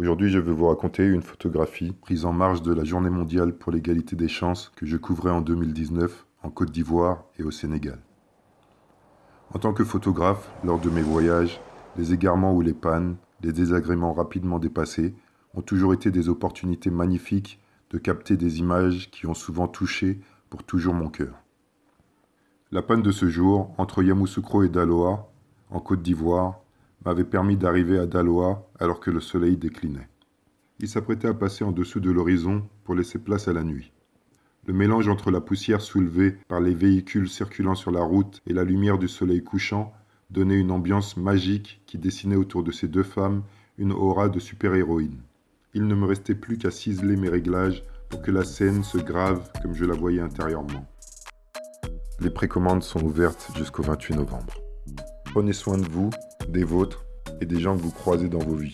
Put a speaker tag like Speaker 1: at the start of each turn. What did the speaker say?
Speaker 1: Aujourd'hui, je vais vous raconter une photographie prise en marge de la Journée mondiale pour l'égalité des chances que je couvrais en 2019 en Côte d'Ivoire et au Sénégal. En tant que photographe, lors de mes voyages, les égarements ou les pannes, les désagréments rapidement dépassés ont toujours été des opportunités magnifiques de capter des images qui ont souvent touché pour toujours mon cœur. La panne de ce jour, entre Yamoussoukro et Daloa, en Côte d'Ivoire, m'avait permis d'arriver à Daloa alors que le soleil déclinait. Il s'apprêtait à passer en dessous de l'horizon pour laisser place à la nuit. Le mélange entre la poussière soulevée par les véhicules circulant sur la route et la lumière du soleil couchant donnait une ambiance magique qui dessinait autour de ces deux femmes une aura de super-héroïne. Il ne me restait plus qu'à ciseler mes réglages pour que la scène se grave comme je la voyais intérieurement. Les précommandes sont ouvertes jusqu'au 28 novembre. Prenez soin de vous, des vôtres et des gens que vous croisez dans vos vies.